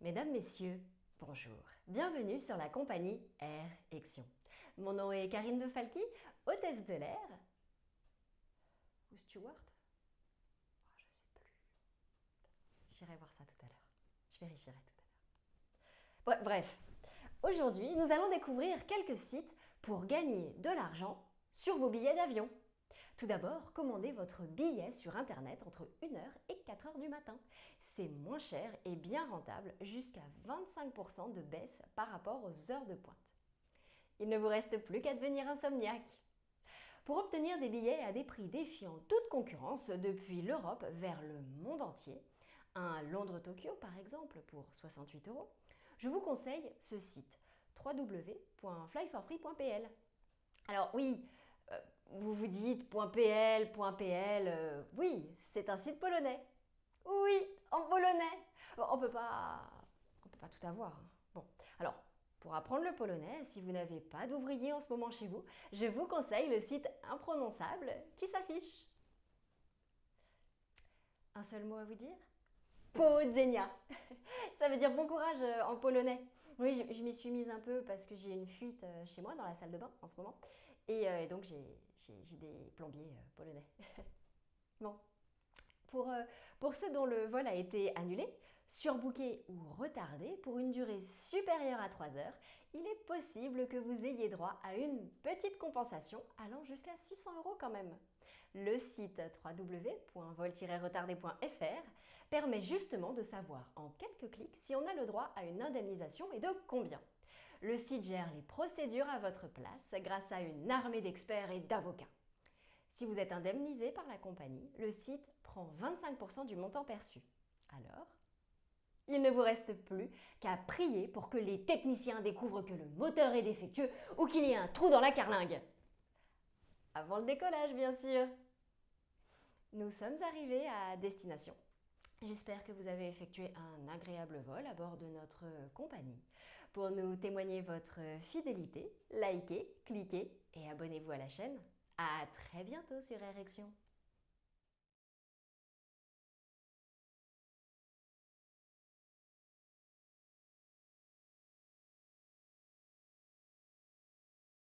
Mesdames, Messieurs, bonjour. Bienvenue sur la compagnie Air Action. Mon nom est Karine de Falqui, hôtesse de l'air. Ou steward oh, Je sais plus. J'irai voir ça tout à l'heure. Je vérifierai tout à l'heure. Bref, aujourd'hui, nous allons découvrir quelques sites pour gagner de l'argent sur vos billets d'avion. Tout d'abord, commandez votre billet sur Internet entre 1h et 4h du matin. C'est moins cher et bien rentable, jusqu'à 25% de baisse par rapport aux heures de pointe. Il ne vous reste plus qu'à devenir insomniaque. Pour obtenir des billets à des prix défiant toute concurrence depuis l'Europe vers le monde entier, un Londres-Tokyo par exemple pour 68 euros, je vous conseille ce site www.flyforfree.pl. Alors oui, vous vous dites .pl, .pl, euh, oui, c'est un site polonais. Oui, en polonais. on peut pas, on peut pas tout avoir. Hein. Bon, alors pour apprendre le polonais, si vous n'avez pas d'ouvrier en ce moment chez vous, je vous conseille le site imprononçable qui s'affiche. Un seul mot à vous dire? Podzenia. Ça veut dire bon courage euh, en polonais. Oui, je, m'y suis mise un peu parce que j'ai une fuite chez moi dans la salle de bain en ce moment. Euh, et, donc, j'ai des plombiers euh, polonais. bon. Pour, euh, pour, ceux dont le vol a été annulé, surbooké ou retardé pour une durée supérieure à 3 heures, il est possible que vous ayez droit à une petite compensation allant jusqu'à 600 euros quand même. Le site www.vol-retardé.fr permet justement de savoir en quelques clics si on a le droit à une indemnisation et de combien. Le site gère les procédures à votre place grâce à une armée d'experts et d'avocats. Si vous êtes indemnisé par la compagnie, le site prend 25% du montant perçu. Alors, il ne vous reste plus qu'à prier pour que les techniciens découvrent que le moteur est défectueux ou qu'il y ait un trou dans la carlingue. Avant le décollage, bien sûr. Nous sommes arrivés à destination. J'espère que vous avez effectué un agréable vol à bord de notre compagnie. Pour nous témoigner votre fidélité, likez, cliquez et abonnez-vous à la chaîne. À très bientôt sur Erection